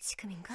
지금인가?